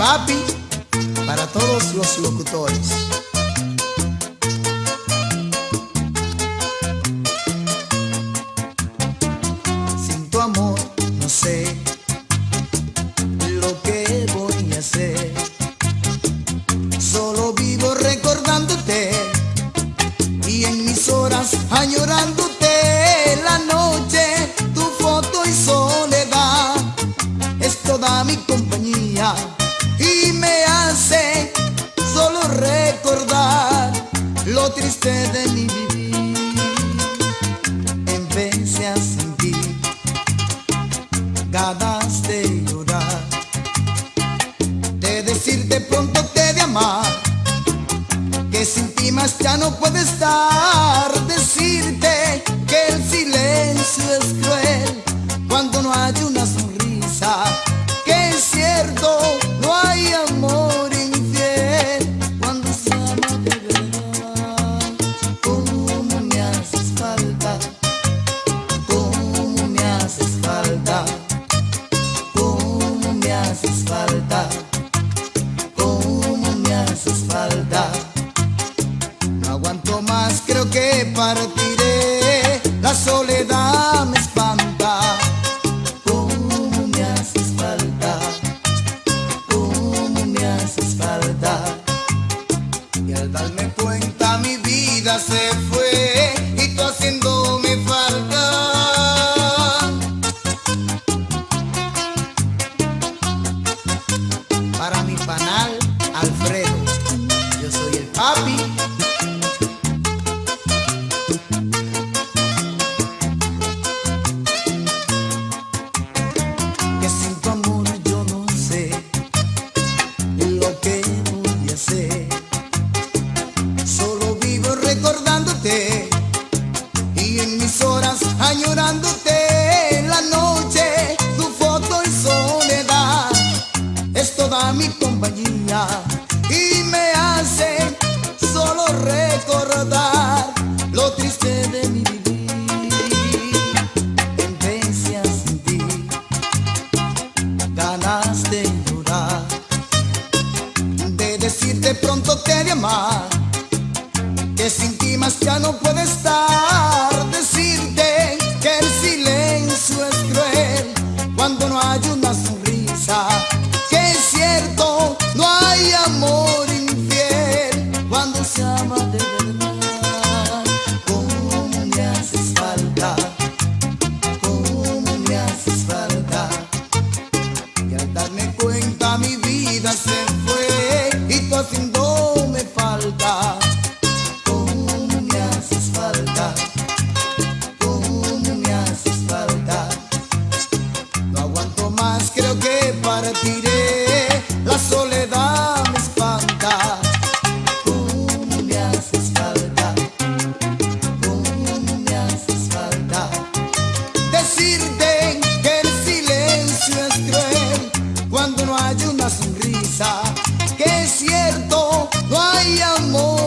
papi para todos los locutores. Sin tu amor no sé lo que voy a hacer. Solo vivo recordándote y en mis horas añorándote lo triste de mi vivir. Empecé a sentir ganas de llorar, de decirte pronto te de amar, que sin ti más ya no puede estar, que partiré. Y me hace solo recordar lo triste de mi vivir. Empecé a sentir ganas de llorar, de decirte pronto te de amar, que sin ti más ya no puede estar, decirte que el silencio es cruel cuando no hay una sonrisa, que es cierto, no hay amor infiel cuando se ama de verdad. ¿Cómo me haces falta? ¿Cómo me haces falta? Y al darme cuenta mi vida se fue y tú haciéndome falta. ¿Cómo me haces falta? ¿Cómo me haces falta? No aguanto más, creo que partiré. No hay una sonrisa, que es cierto, no hay amor